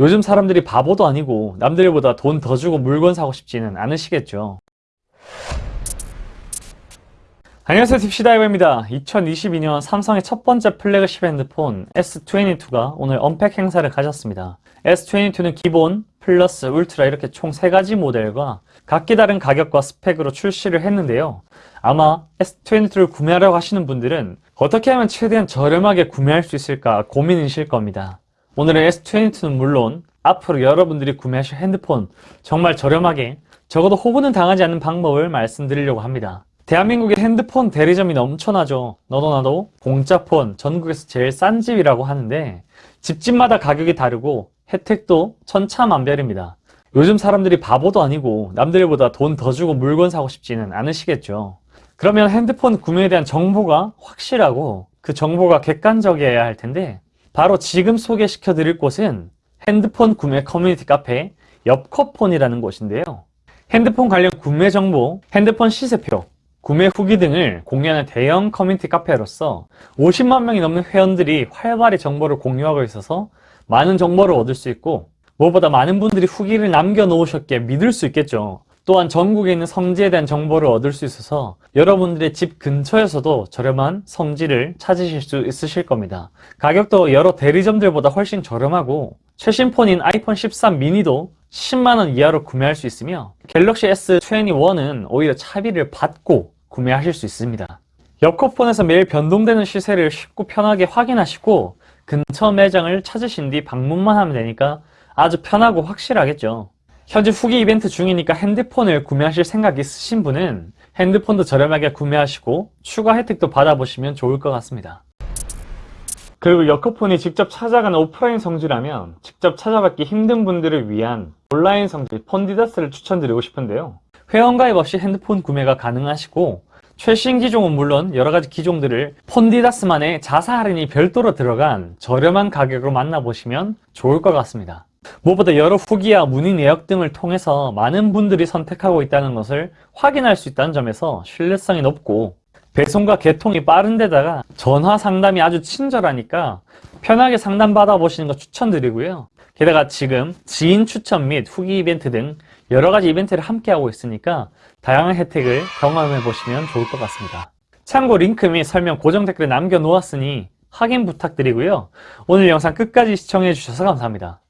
요즘 사람들이 바보도 아니고 남들보다 돈 더 주고 물건 사고 싶지는 않으시겠죠. 안녕하세요 딥시다이버입니다. 2022년 삼성의 첫 번째 플래그십 핸드폰 S22가 오늘 unpack 행사를 가졌습니다. S22는 기본, 플러스, 울트라 이렇게 총 3가지 모델과 각기 다른 가격과 스펙으로 출시를 했는데요. 아마 S22를 구매하려고 하시는 분들은 어떻게 하면 최대한 저렴하게 구매할 수 있을까 고민이실 겁니다. 오늘은 S22는 물론 앞으로 여러분들이 구매하실 핸드폰 정말 저렴하게 적어도 호구는 당하지 않는 방법을 말씀드리려고 합니다. 대한민국의 핸드폰 대리점이 넘쳐나죠. 너도 나도 공짜폰 전국에서 제일 싼 집이라고 하는데 집집마다 가격이 다르고 혜택도 천차만별입니다. 요즘 사람들이 바보도 아니고 남들보다 돈 더 주고 물건 사고 싶지는 않으시겠죠. 그러면 핸드폰 구매에 대한 정보가 확실하고 그 정보가 객관적이어야 할 텐데 바로 지금 소개시켜 드릴 곳은 핸드폰 구매 커뮤니티 카페 엽커폰이라는 곳인데요. 핸드폰 관련 구매 정보, 핸드폰 시세표, 구매 후기 등을 공유하는 대형 커뮤니티 카페로서 50만 명이 넘는 회원들이 활발히 정보를 공유하고 있어서 많은 정보를 얻을 수 있고 무엇보다 많은 분들이 후기를 남겨놓으셨기에 믿을 수 있겠죠. 또한 전국에 있는 성지에 대한 정보를 얻을 수 있어서 여러분들의 집 근처에서도 저렴한 성지를 찾으실 수 있으실 겁니다. 가격도 여러 대리점들보다 훨씬 저렴하고 최신 폰인 아이폰 13 미니도 10만원 이하로 구매할 수 있으며 갤럭시 S21은 오히려 차비를 받고 구매하실 수 있습니다. 옆코폰에서 매일 변동되는 시세를 쉽고 편하게 확인하시고 근처 매장을 찾으신 뒤 방문만 하면 되니까 아주 편하고 확실하겠죠. 현재 후기 이벤트 중이니까 핸드폰을 구매하실 생각 있으신 분은 핸드폰도 저렴하게 구매하시고 추가 혜택도 받아보시면 좋을 것 같습니다. 그리고 여커폰이 직접 찾아가는 오프라인 성지라면 직접 찾아받기 힘든 분들을 위한 온라인 성지 폰디다스를 추천드리고 싶은데요. 회원가입 없이 핸드폰 구매가 가능하시고 최신 기종은 물론 여러가지 기종들을 폰디다스만의 자사 할인이 별도로 들어간 저렴한 가격으로 만나보시면 좋을 것 같습니다. 무엇보다 여러 후기와 문의 내역 등을 통해서 많은 분들이 선택하고 있다는 것을 확인할 수 있다는 점에서 신뢰성이 높고 배송과 개통이 빠른 데다가 전화 상담이 아주 친절하니까 편하게 상담 받아보시는 거 추천드리고요. 게다가 지금 지인 추천 및 후기 이벤트 등 여러 가지 이벤트를 함께 하고 있으니까 다양한 혜택을 경험해 보시면 좋을 것 같습니다. 참고 링크 및 설명 고정 댓글에 남겨 놓았으니 확인 부탁드리고요. 오늘 영상 끝까지 시청해 주셔서 감사합니다.